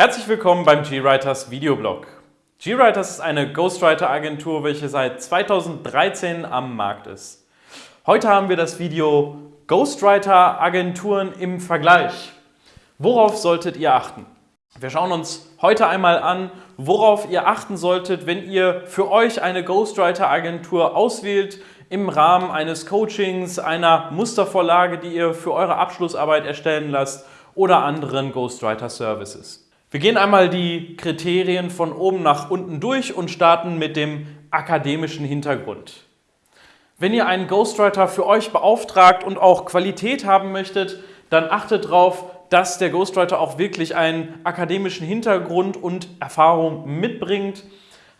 Herzlich willkommen beim GWriters Videoblog. GWriters ist eine Ghostwriter-Agentur, welche seit 2013 am Markt ist. Heute haben wir das Video Ghostwriter-Agenturen im Vergleich. Worauf solltet ihr achten? Wir schauen uns heute einmal an, worauf ihr achten solltet, wenn ihr für euch eine Ghostwriter-Agentur auswählt, im Rahmen eines Coachings, einer Mustervorlage, die ihr für eure Abschlussarbeit erstellen lasst oder anderen Ghostwriter-Services. Wir gehen einmal die Kriterien von oben nach unten durch und starten mit dem akademischen Hintergrund. Wenn ihr einen Ghostwriter für euch beauftragt und auch Qualität haben möchtet, dann achtet darauf, dass der Ghostwriter auch wirklich einen akademischen Hintergrund und Erfahrung mitbringt.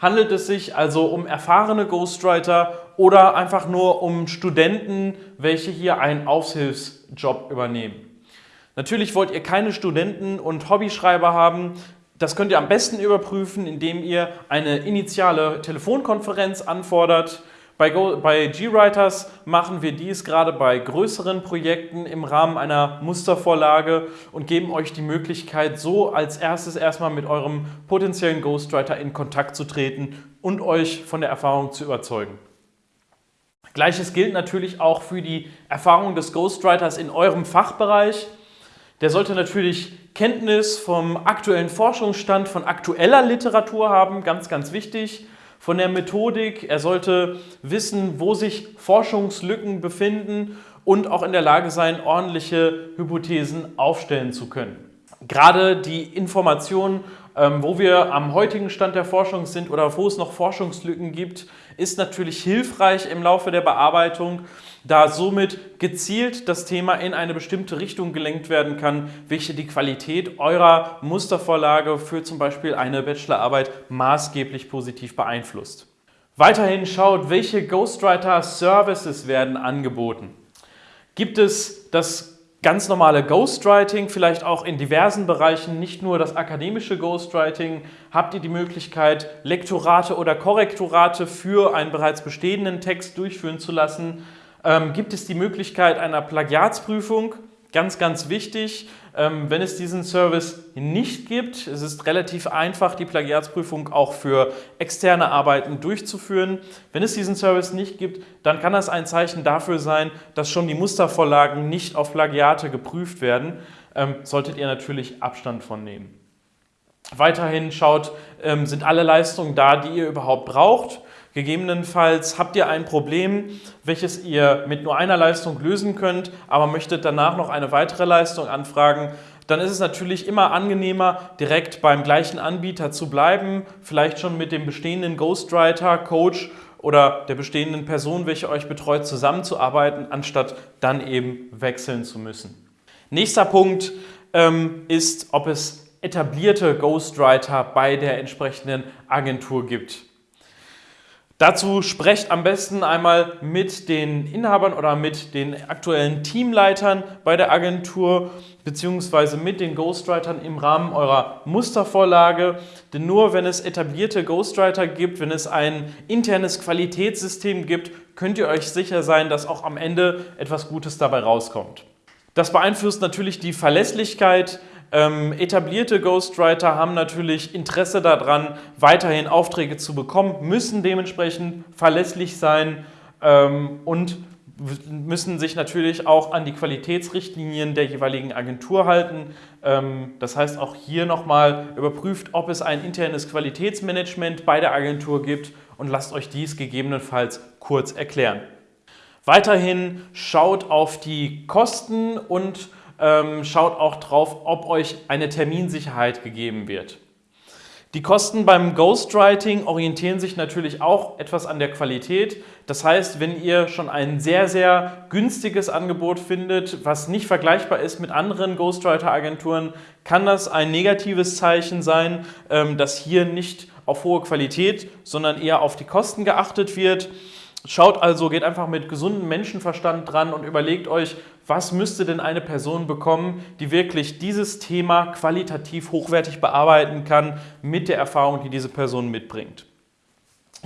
Handelt es sich also um erfahrene Ghostwriter oder einfach nur um Studenten, welche hier einen Aushilfsjob übernehmen? Natürlich wollt ihr keine Studenten und Hobbyschreiber haben. Das könnt ihr am besten überprüfen, indem ihr eine initiale Telefonkonferenz anfordert. Bei, bei GWriters machen wir dies gerade bei größeren Projekten im Rahmen einer Mustervorlage und geben euch die Möglichkeit, so als erstes erstmal mit eurem potenziellen Ghostwriter in Kontakt zu treten und euch von der Erfahrung zu überzeugen. Gleiches gilt natürlich auch für die Erfahrung des Ghostwriters in eurem Fachbereich. Der sollte natürlich Kenntnis vom aktuellen Forschungsstand, von aktueller Literatur haben, ganz, ganz wichtig. Von der Methodik, er sollte wissen, wo sich Forschungslücken befinden und auch in der Lage sein, ordentliche Hypothesen aufstellen zu können. Gerade die Informationen, ähm, wo wir am heutigen Stand der Forschung sind oder wo es noch Forschungslücken gibt, ist natürlich hilfreich im Laufe der Bearbeitung da somit gezielt das Thema in eine bestimmte Richtung gelenkt werden kann, welche die Qualität eurer Mustervorlage für zum Beispiel eine Bachelorarbeit maßgeblich positiv beeinflusst. Weiterhin schaut, welche Ghostwriter Services werden angeboten. Gibt es das ganz normale Ghostwriting, vielleicht auch in diversen Bereichen, nicht nur das akademische Ghostwriting, habt ihr die Möglichkeit, Lektorate oder Korrektorate für einen bereits bestehenden Text durchführen zu lassen ähm, gibt es die Möglichkeit einer Plagiatsprüfung. Ganz, ganz wichtig, ähm, wenn es diesen Service nicht gibt, es ist relativ einfach, die Plagiatsprüfung auch für externe Arbeiten durchzuführen. Wenn es diesen Service nicht gibt, dann kann das ein Zeichen dafür sein, dass schon die Mustervorlagen nicht auf Plagiate geprüft werden. Ähm, solltet ihr natürlich Abstand von nehmen. Weiterhin schaut, ähm, sind alle Leistungen da, die ihr überhaupt braucht. Gegebenenfalls habt ihr ein Problem, welches ihr mit nur einer Leistung lösen könnt, aber möchtet danach noch eine weitere Leistung anfragen, dann ist es natürlich immer angenehmer, direkt beim gleichen Anbieter zu bleiben, vielleicht schon mit dem bestehenden Ghostwriter, Coach oder der bestehenden Person, welche euch betreut, zusammenzuarbeiten, anstatt dann eben wechseln zu müssen. Nächster Punkt ähm, ist, ob es etablierte Ghostwriter bei der entsprechenden Agentur gibt. Dazu sprecht am besten einmal mit den Inhabern oder mit den aktuellen Teamleitern bei der Agentur beziehungsweise mit den Ghostwritern im Rahmen eurer Mustervorlage. Denn nur wenn es etablierte Ghostwriter gibt, wenn es ein internes Qualitätssystem gibt, könnt ihr euch sicher sein, dass auch am Ende etwas Gutes dabei rauskommt. Das beeinflusst natürlich die Verlässlichkeit ähm, etablierte Ghostwriter haben natürlich Interesse daran, weiterhin Aufträge zu bekommen, müssen dementsprechend verlässlich sein ähm, und müssen sich natürlich auch an die Qualitätsrichtlinien der jeweiligen Agentur halten. Ähm, das heißt auch hier nochmal überprüft, ob es ein internes Qualitätsmanagement bei der Agentur gibt und lasst euch dies gegebenenfalls kurz erklären. Weiterhin schaut auf die Kosten und ähm, schaut auch drauf, ob euch eine Terminsicherheit gegeben wird. Die Kosten beim Ghostwriting orientieren sich natürlich auch etwas an der Qualität. Das heißt, wenn ihr schon ein sehr, sehr günstiges Angebot findet, was nicht vergleichbar ist mit anderen Ghostwriter-Agenturen, kann das ein negatives Zeichen sein, ähm, dass hier nicht auf hohe Qualität, sondern eher auf die Kosten geachtet wird. Schaut also, geht einfach mit gesundem Menschenverstand dran und überlegt euch, was müsste denn eine Person bekommen, die wirklich dieses Thema qualitativ hochwertig bearbeiten kann mit der Erfahrung, die diese Person mitbringt.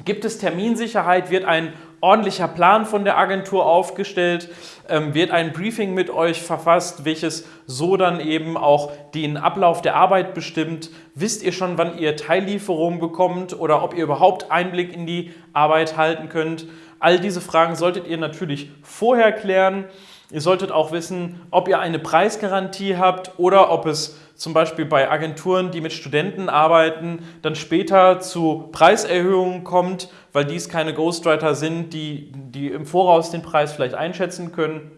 Gibt es Terminsicherheit, wird ein ordentlicher Plan von der Agentur aufgestellt, ähm, wird ein Briefing mit euch verfasst, welches so dann eben auch den Ablauf der Arbeit bestimmt. Wisst ihr schon, wann ihr Teillieferungen bekommt oder ob ihr überhaupt Einblick in die Arbeit halten könnt? All diese Fragen solltet ihr natürlich vorher klären. Ihr solltet auch wissen, ob ihr eine Preisgarantie habt oder ob es zum Beispiel bei Agenturen, die mit Studenten arbeiten, dann später zu Preiserhöhungen kommt, weil dies keine Ghostwriter sind, die, die im Voraus den Preis vielleicht einschätzen können.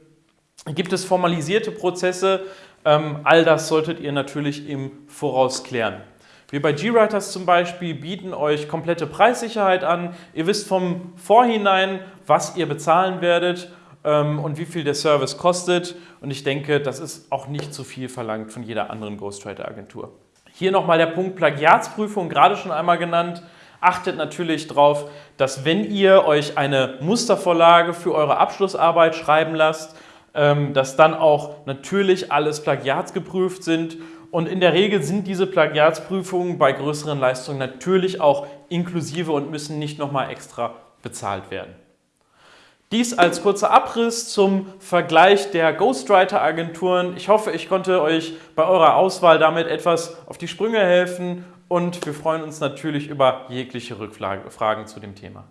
Gibt es formalisierte Prozesse? Ähm, all das solltet ihr natürlich im Voraus klären. Wir bei GWriters zum Beispiel bieten euch komplette Preissicherheit an. Ihr wisst vom Vorhinein, was ihr bezahlen werdet und wie viel der Service kostet. Und ich denke, das ist auch nicht zu viel verlangt von jeder anderen Ghostwriter-Agentur. Hier nochmal der Punkt Plagiatsprüfung, gerade schon einmal genannt. Achtet natürlich darauf, dass wenn ihr euch eine Mustervorlage für eure Abschlussarbeit schreiben lasst, ähm, dass dann auch natürlich alles plagiatsgeprüft sind und in der Regel sind diese Plagiatsprüfungen bei größeren Leistungen natürlich auch inklusive und müssen nicht nochmal extra bezahlt werden. Dies als kurzer Abriss zum Vergleich der Ghostwriter-Agenturen. Ich hoffe, ich konnte euch bei eurer Auswahl damit etwas auf die Sprünge helfen und wir freuen uns natürlich über jegliche Rückfragen zu dem Thema.